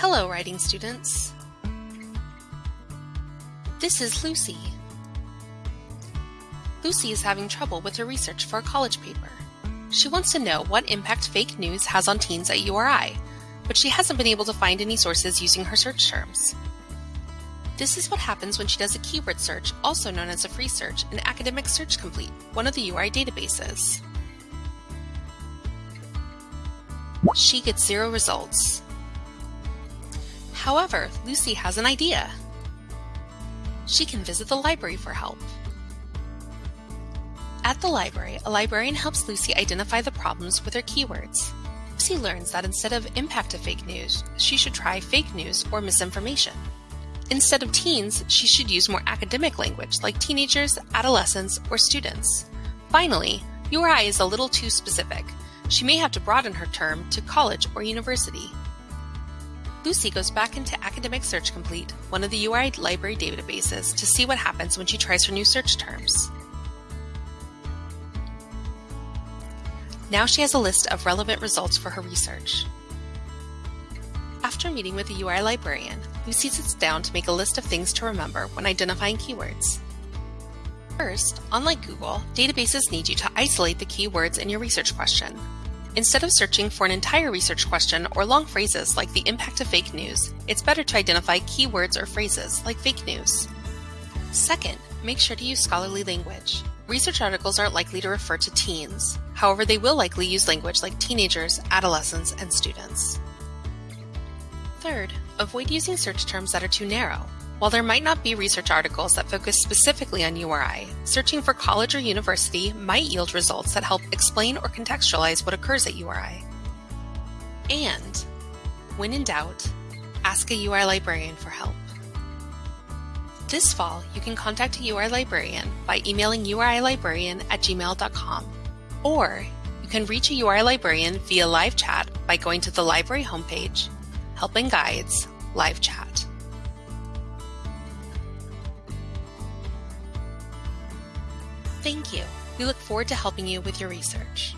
Hello, writing students. This is Lucy. Lucy is having trouble with her research for a college paper. She wants to know what impact fake news has on teens at URI, but she hasn't been able to find any sources using her search terms. This is what happens when she does a keyword search, also known as a free search, in Academic Search Complete, one of the URI databases. She gets zero results. However, Lucy has an idea. She can visit the library for help. At the library, a librarian helps Lucy identify the problems with her keywords. Lucy learns that instead of impact of fake news, she should try fake news or misinformation. Instead of teens, she should use more academic language like teenagers, adolescents, or students. Finally, URI is a little too specific. She may have to broaden her term to college or university. Lucy goes back into Academic Search Complete, one of the URI library databases, to see what happens when she tries her new search terms. Now she has a list of relevant results for her research. After meeting with the URI librarian, Lucy sits down to make a list of things to remember when identifying keywords. First, unlike Google, databases need you to isolate the keywords in your research question. Instead of searching for an entire research question or long phrases like the impact of fake news, it's better to identify keywords or phrases like fake news. Second, make sure to use scholarly language. Research articles aren't likely to refer to teens. However, they will likely use language like teenagers, adolescents, and students. Third, avoid using search terms that are too narrow. While there might not be research articles that focus specifically on URI, searching for college or university might yield results that help explain or contextualize what occurs at URI. And, when in doubt, ask a URI librarian for help. This fall, you can contact a URI librarian by emailing urilibrarian at gmail.com, or you can reach a URI librarian via live chat by going to the library homepage, Help and Guides, Live Chat. Thank you. We look forward to helping you with your research.